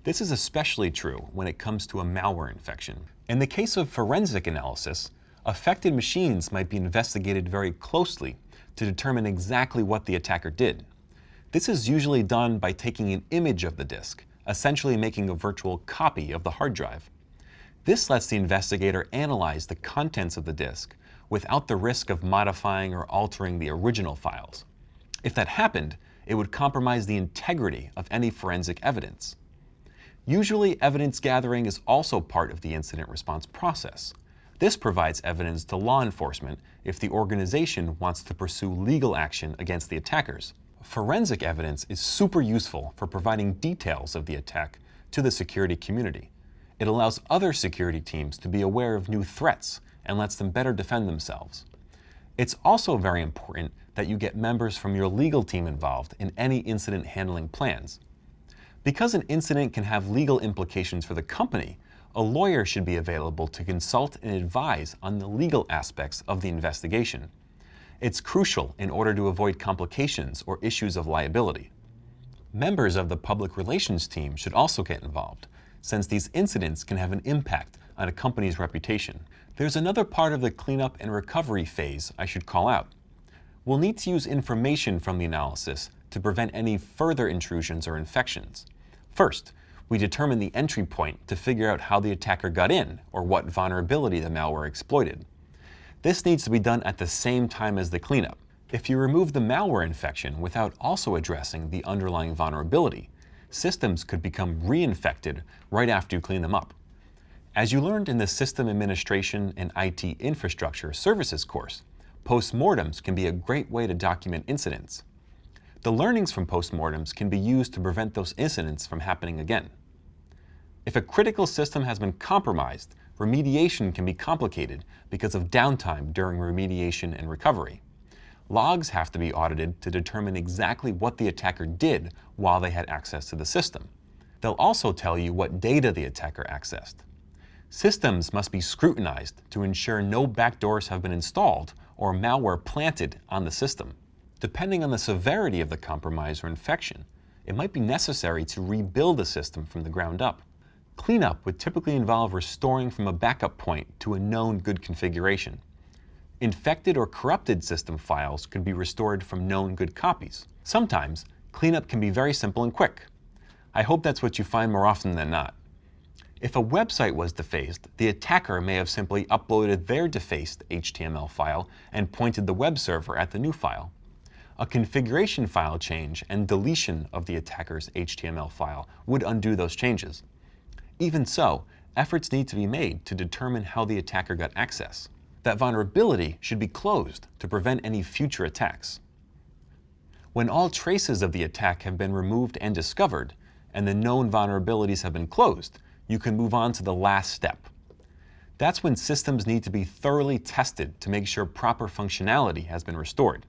This is especially true when it comes to a malware infection. In the case of forensic analysis, affected machines might be investigated very closely to determine exactly what the attacker did. This is usually done by taking an image of the disk, essentially making a virtual copy of the hard drive. This lets the investigator analyze the contents of the disk without the risk of modifying or altering the original files. If that happened, it would compromise the integrity of any forensic evidence. Usually, evidence gathering is also part of the incident response process. This provides evidence to law enforcement if the organization wants to pursue legal action against the attackers. Forensic evidence is super useful for providing details of the attack to the security community. It allows other security teams to be aware of new threats and lets them better defend themselves. It's also very important that you get members from your legal team involved in any incident handling plans. Because an incident can have legal implications for the company, a lawyer should be available to consult and advise on the legal aspects of the investigation. It's crucial in order to avoid complications or issues of liability. Members of the public relations team should also get involved, since these incidents can have an impact on a company's reputation. There's another part of the cleanup and recovery phase I should call out. We'll need to use information from the analysis to prevent any further intrusions or infections. First, we determine the entry point to figure out how the attacker got in or what vulnerability the malware exploited. This needs to be done at the same time as the cleanup. If you remove the malware infection without also addressing the underlying vulnerability, systems could become reinfected right after you clean them up. As you learned in the System Administration and IT Infrastructure Services course, postmortems can be a great way to document incidents. The learnings from postmortems can be used to prevent those incidents from happening again. If a critical system has been compromised, remediation can be complicated because of downtime during remediation and recovery. Logs have to be audited to determine exactly what the attacker did while they had access to the system. They'll also tell you what data the attacker accessed. Systems must be scrutinized to ensure no backdoors have been installed or malware planted on the system. Depending on the severity of the compromise or infection, it might be necessary to rebuild the system from the ground up. Cleanup would typically involve restoring from a backup point to a known good configuration. Infected or corrupted system files could be restored from known good copies. Sometimes, cleanup can be very simple and quick. I hope that's what you find more often than not. If a website was defaced, the attacker may have simply uploaded their defaced HTML file and pointed the web server at the new file. A configuration file change and deletion of the attacker's HTML file would undo those changes. Even so, efforts need to be made to determine how the attacker got access. That vulnerability should be closed to prevent any future attacks. When all traces of the attack have been removed and discovered, and the known vulnerabilities have been closed, you can move on to the last step. That's when systems need to be thoroughly tested to make sure proper functionality has been restored.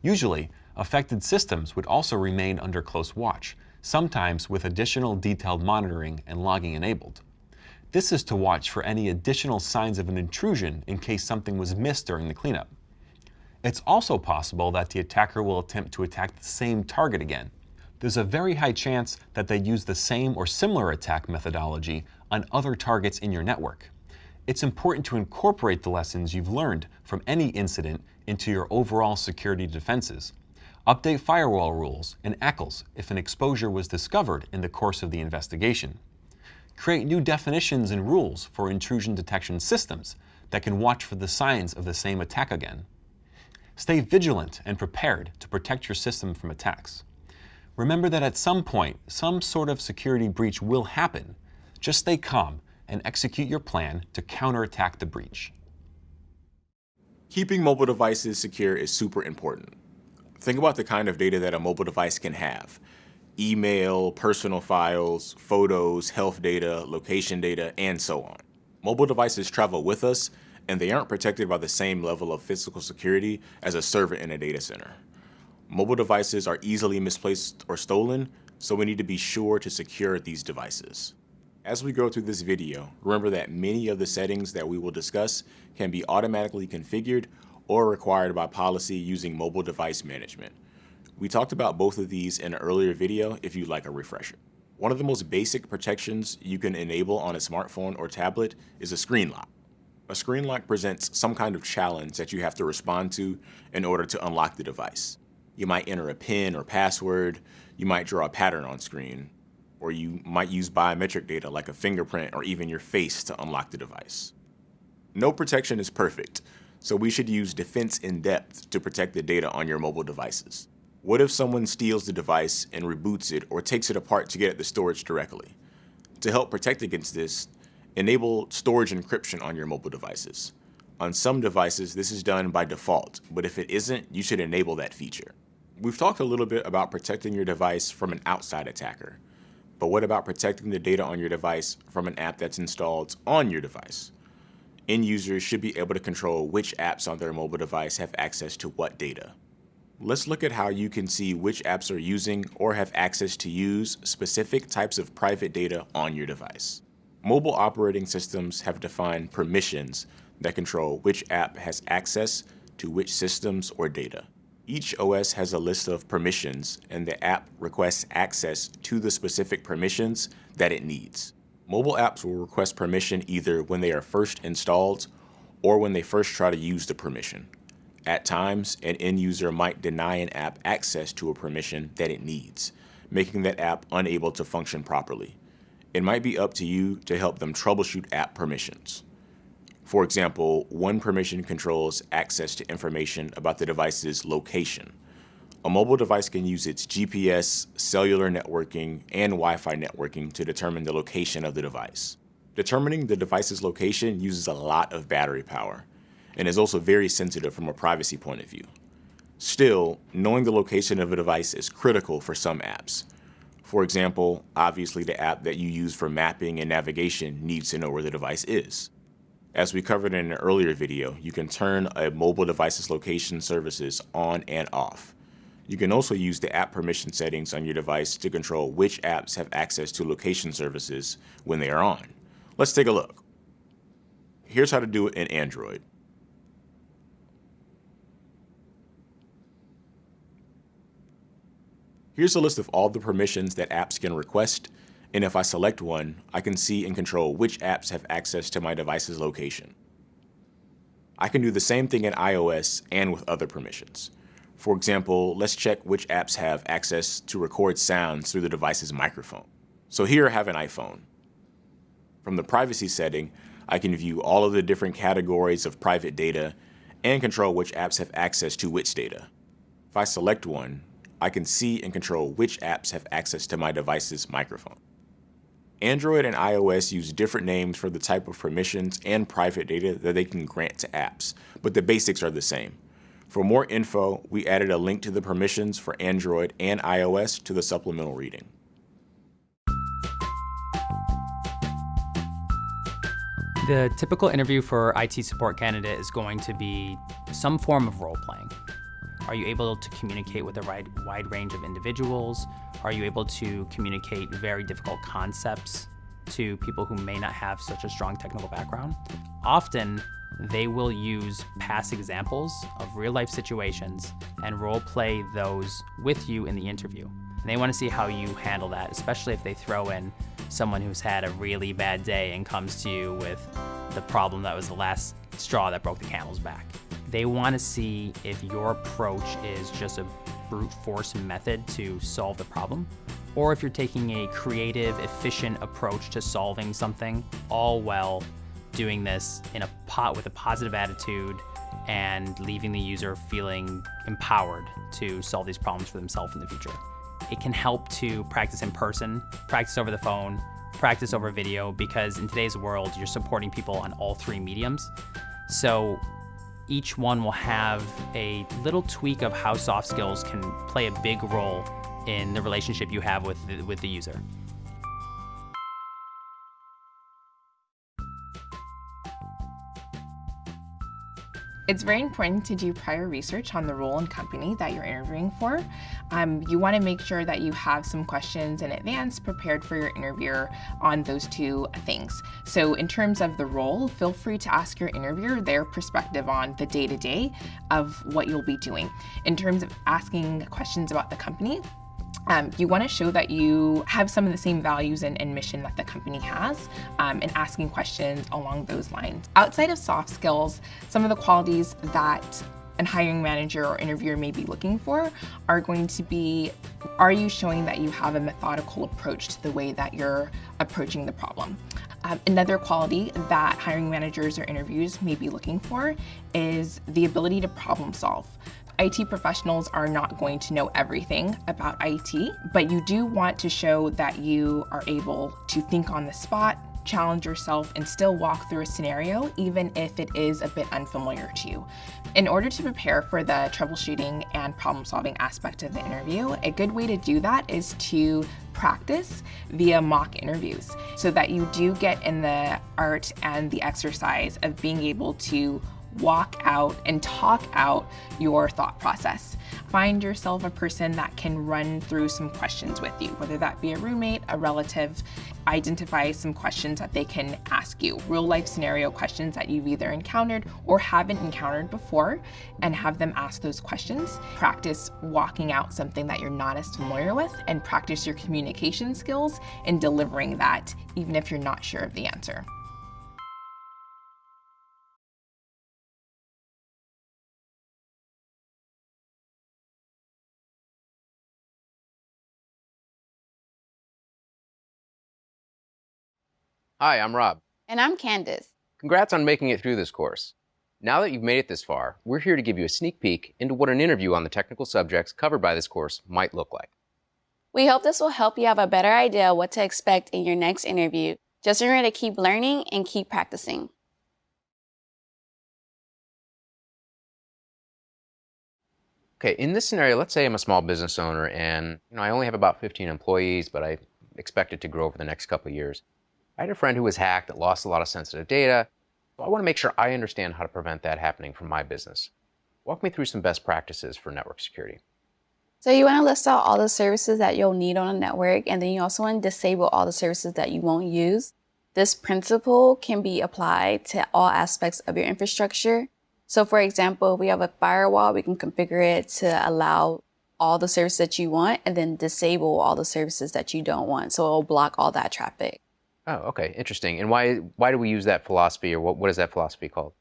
Usually, affected systems would also remain under close watch, sometimes with additional detailed monitoring and logging enabled. This is to watch for any additional signs of an intrusion in case something was missed during the cleanup. It's also possible that the attacker will attempt to attack the same target again. There's a very high chance that they use the same or similar attack methodology on other targets in your network. It's important to incorporate the lessons you've learned from any incident into your overall security defenses. Update firewall rules and ACLs if an exposure was discovered in the course of the investigation. Create new definitions and rules for intrusion detection systems that can watch for the signs of the same attack again. Stay vigilant and prepared to protect your system from attacks. Remember that at some point, some sort of security breach will happen. Just stay calm and execute your plan to counterattack the breach. Keeping mobile devices secure is super important. Think about the kind of data that a mobile device can have. Email, personal files, photos, health data, location data, and so on. Mobile devices travel with us, and they aren't protected by the same level of physical security as a server in a data center. Mobile devices are easily misplaced or stolen, so we need to be sure to secure these devices. As we go through this video, remember that many of the settings that we will discuss can be automatically configured or required by policy using mobile device management. We talked about both of these in an earlier video if you'd like a refresher. One of the most basic protections you can enable on a smartphone or tablet is a screen lock. A screen lock presents some kind of challenge that you have to respond to in order to unlock the device. You might enter a PIN or password, you might draw a pattern on screen, or you might use biometric data like a fingerprint or even your face to unlock the device. No protection is perfect, so we should use defense in depth to protect the data on your mobile devices. What if someone steals the device and reboots it or takes it apart to get at the storage directly? To help protect against this, enable storage encryption on your mobile devices. On some devices, this is done by default, but if it isn't, you should enable that feature. We've talked a little bit about protecting your device from an outside attacker, but what about protecting the data on your device from an app that's installed on your device? End users should be able to control which apps on their mobile device have access to what data. Let's look at how you can see which apps are using or have access to use specific types of private data on your device. Mobile operating systems have defined permissions that control which app has access to which systems or data. Each OS has a list of permissions and the app requests access to the specific permissions that it needs. Mobile apps will request permission either when they are first installed or when they first try to use the permission. At times, an end user might deny an app access to a permission that it needs, making that app unable to function properly. It might be up to you to help them troubleshoot app permissions. For example, one permission controls access to information about the device's location. A mobile device can use its GPS, cellular networking, and Wi-Fi networking to determine the location of the device. Determining the device's location uses a lot of battery power and is also very sensitive from a privacy point of view. Still, knowing the location of a device is critical for some apps. For example, obviously the app that you use for mapping and navigation needs to know where the device is. As we covered in an earlier video, you can turn a mobile device's location services on and off. You can also use the app permission settings on your device to control which apps have access to location services when they are on. Let's take a look. Here's how to do it in Android. Here's a list of all the permissions that apps can request and if I select one, I can see and control which apps have access to my device's location. I can do the same thing in iOS and with other permissions. For example, let's check which apps have access to record sounds through the device's microphone. So here I have an iPhone. From the privacy setting, I can view all of the different categories of private data and control which apps have access to which data. If I select one, I can see and control which apps have access to my device's microphone. Android and iOS use different names for the type of permissions and private data that they can grant to apps, but the basics are the same. For more info, we added a link to the permissions for Android and iOS to the supplemental reading. The typical interview for IT support candidate is going to be some form of role playing. Are you able to communicate with a wide, range of individuals? Are you able to communicate very difficult concepts to people who may not have such a strong technical background? Often, they will use past examples of real life situations and role play those with you in the interview. And they want to see how you handle that, especially if they throw in someone who's had a really bad day and comes to you with the problem that was the last straw that broke the camel's back. They want to see if your approach is just a brute force method to solve the problem, or if you're taking a creative, efficient approach to solving something, all while doing this in a pot with a positive attitude and leaving the user feeling empowered to solve these problems for themselves in the future. It can help to practice in person, practice over the phone, practice over video, because in today's world, you're supporting people on all three mediums. So each one will have a little tweak of how soft skills can play a big role in the relationship you have with the, with the user. It's very important to do prior research on the role and company that you're interviewing for. Um, you want to make sure that you have some questions in advance prepared for your interviewer on those two things. So in terms of the role, feel free to ask your interviewer their perspective on the day-to-day -day of what you'll be doing. In terms of asking questions about the company, um, you want to show that you have some of the same values and, and mission that the company has um, and asking questions along those lines. Outside of soft skills, some of the qualities that an hiring manager or interviewer may be looking for are going to be, are you showing that you have a methodical approach to the way that you're approaching the problem? Um, another quality that hiring managers or interviews may be looking for is the ability to problem solve. IT professionals are not going to know everything about IT, but you do want to show that you are able to think on the spot, challenge yourself, and still walk through a scenario, even if it is a bit unfamiliar to you. In order to prepare for the troubleshooting and problem solving aspect of the interview, a good way to do that is to practice via mock interviews so that you do get in the art and the exercise of being able to walk out and talk out your thought process. Find yourself a person that can run through some questions with you, whether that be a roommate, a relative, identify some questions that they can ask you, real life scenario questions that you've either encountered or haven't encountered before, and have them ask those questions. Practice walking out something that you're not as familiar with and practice your communication skills in delivering that, even if you're not sure of the answer. Hi, I'm Rob. And I'm Candace. Congrats on making it through this course. Now that you've made it this far, we're here to give you a sneak peek into what an interview on the technical subjects covered by this course might look like. We hope this will help you have a better idea what to expect in your next interview. Just remember to keep learning and keep practicing. Okay, in this scenario, let's say I'm a small business owner and you know, I only have about 15 employees, but I expect it to grow over the next couple of years. I had a friend who was hacked that lost a lot of sensitive data. So I want to make sure I understand how to prevent that happening from my business. Walk me through some best practices for network security. So you want to list out all the services that you'll need on a network, and then you also want to disable all the services that you won't use. This principle can be applied to all aspects of your infrastructure. So for example, we have a firewall, we can configure it to allow all the services that you want and then disable all the services that you don't want. So it'll block all that traffic. Oh, okay, interesting. And why why do we use that philosophy, or what, what is that philosophy called?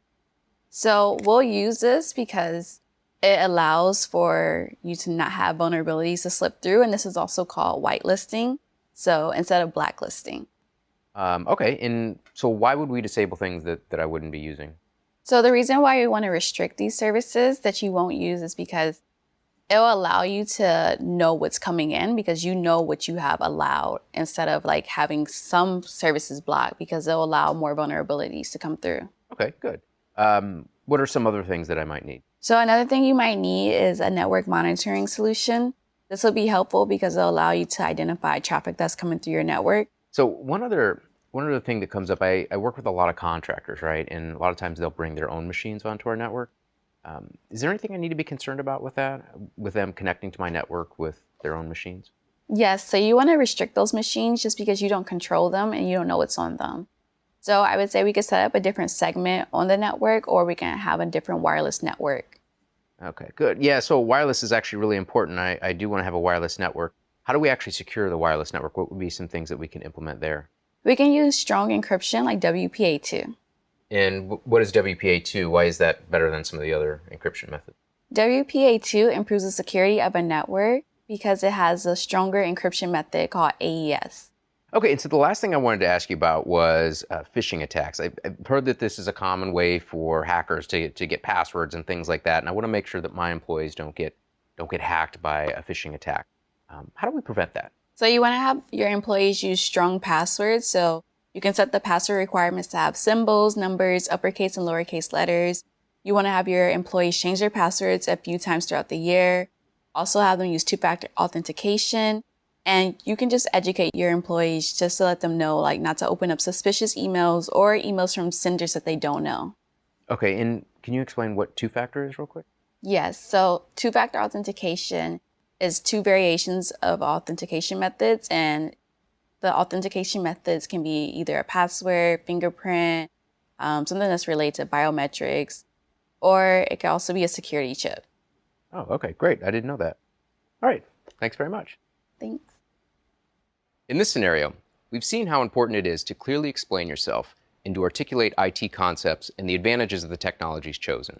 So we'll use this because it allows for you to not have vulnerabilities to slip through, and this is also called whitelisting. So instead of blacklisting. Um, okay, and so why would we disable things that, that I wouldn't be using? So the reason why we want to restrict these services that you won't use is because it'll allow you to know what's coming in because you know what you have allowed instead of like having some services blocked because it'll allow more vulnerabilities to come through. Okay, good. Um, what are some other things that I might need? So another thing you might need is a network monitoring solution. This will be helpful because it'll allow you to identify traffic that's coming through your network. So one other one other thing that comes up, I, I work with a lot of contractors, right? And a lot of times they'll bring their own machines onto our network. Um, is there anything I need to be concerned about with that, with them connecting to my network with their own machines? Yes, so you want to restrict those machines just because you don't control them and you don't know what's on them. So I would say we could set up a different segment on the network or we can have a different wireless network. Okay, good. Yeah, so wireless is actually really important. I, I do want to have a wireless network. How do we actually secure the wireless network? What would be some things that we can implement there? We can use strong encryption like WPA2. And what is WPA2? Why is that better than some of the other encryption methods? WPA2 improves the security of a network because it has a stronger encryption method called AES. Okay, and so the last thing I wanted to ask you about was uh, phishing attacks. I've, I've, heard that this is a common way for hackers to, to get passwords and things like that, and I want to make sure that my employees don't get don't get hacked by a phishing attack. Um, how do we prevent that? So you want to have your employees use strong passwords. So you can set the password requirements to have symbols, numbers, uppercase and lowercase letters. You want to have your employees change their passwords a few times throughout the year. Also have them use two-factor authentication. And you can just educate your employees just to let them know, like not to open up suspicious emails or emails from senders that they don't know. Okay, and can you explain what two-factor is real quick? Yes, so two-factor authentication is two variations of authentication methods and the authentication methods can be either a password, fingerprint, um, something that's related to biometrics, or it can also be a security chip. Oh, okay, great. I didn't know that. All right, thanks very much. Thanks. In this scenario, we've seen how important it is to clearly explain yourself and to articulate IT concepts and the advantages of the technologies chosen.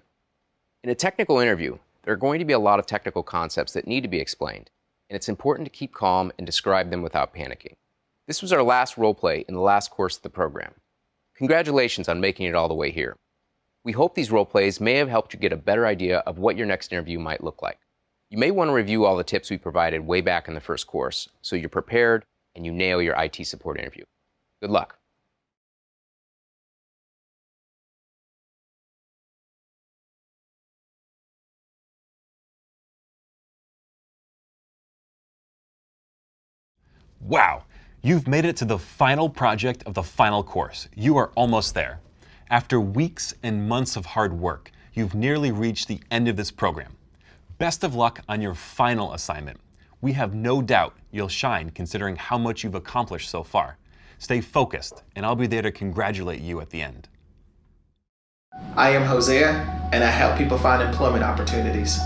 In a technical interview, there are going to be a lot of technical concepts that need to be explained, and it's important to keep calm and describe them without panicking. This was our last role play in the last course of the program. Congratulations on making it all the way here. We hope these role plays may have helped you get a better idea of what your next interview might look like. You may want to review all the tips we provided way back in the first course so you're prepared and you nail your IT support interview. Good luck. Wow, you've made it to the final project of the final course. You are almost there. After weeks and months of hard work, you've nearly reached the end of this program. Best of luck on your final assignment. We have no doubt you'll shine considering how much you've accomplished so far. Stay focused, and I'll be there to congratulate you at the end. I am Hosea, and I help people find employment opportunities.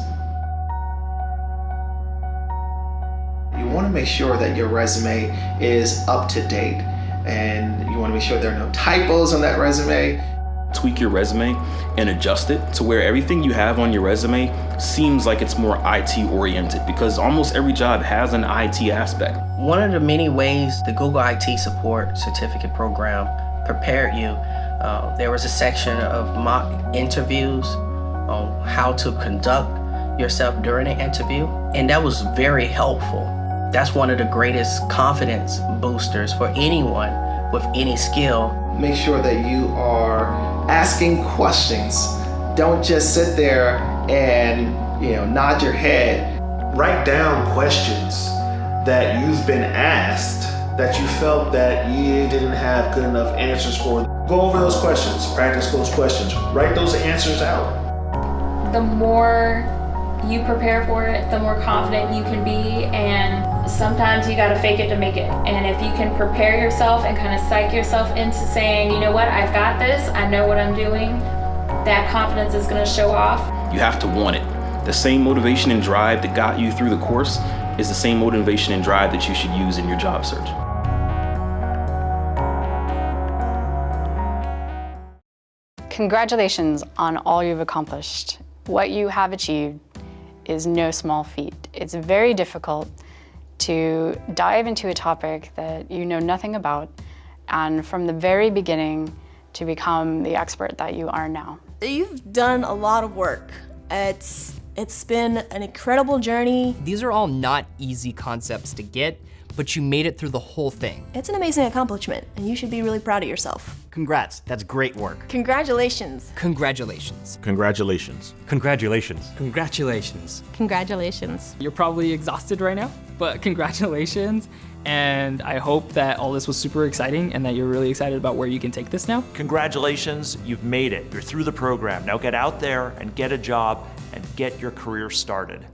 You want to make sure that your resume is up to date, and you want to make sure there are no typos on that resume tweak your resume and adjust it to where everything you have on your resume seems like it's more IT oriented because almost every job has an IT aspect. One of the many ways the Google IT Support Certificate Program prepared you, uh, there was a section of mock interviews on how to conduct yourself during an interview, and that was very helpful. That's one of the greatest confidence boosters for anyone with any skill. Make sure that you are asking questions. Don't just sit there and you know nod your head. Write down questions that you've been asked that you felt that you didn't have good enough answers for. Go over those questions, practice those questions, write those answers out. The more you prepare for it, the more confident you can be and sometimes you got to fake it to make it. And if you can prepare yourself and kind of psych yourself into saying, you know what, I've got this, I know what I'm doing, that confidence is going to show off. You have to want it. The same motivation and drive that got you through the course is the same motivation and drive that you should use in your job search. Congratulations on all you've accomplished. What you have achieved is no small feat. It's very difficult to dive into a topic that you know nothing about and from the very beginning to become the expert that you are now. You've done a lot of work. It's, it's been an incredible journey. These are all not easy concepts to get, but you made it through the whole thing. It's an amazing accomplishment, and you should be really proud of yourself. Congrats, that's great work. Congratulations. Congratulations. Congratulations. Congratulations. Congratulations. Congratulations. You're probably exhausted right now, but [laughs] congratulations. And I hope that all this was super exciting and that you're really excited about where you can take this now. Congratulations, you've made it. You're through the program. Now get out there and get a job and get your career started.